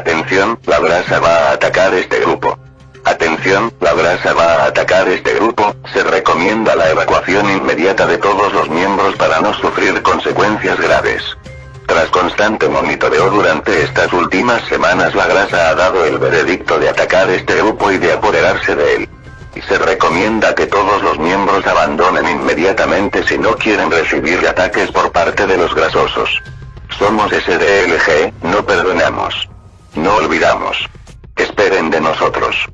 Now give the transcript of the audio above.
Atención, la grasa va a atacar este grupo. Atención, la grasa va a atacar este grupo, se recomienda la evacuación inmediata de todos los miembros para no sufrir consecuencias graves. Tras constante monitoreo durante estas últimas semanas la grasa ha dado el veredicto de atacar este grupo y de apoderarse de él. Y se recomienda que todos los miembros abandonen inmediatamente si no quieren recibir ataques por parte de los grasosos. Somos SDLG, no perdonamos. No olvidamos. Esperen de nosotros.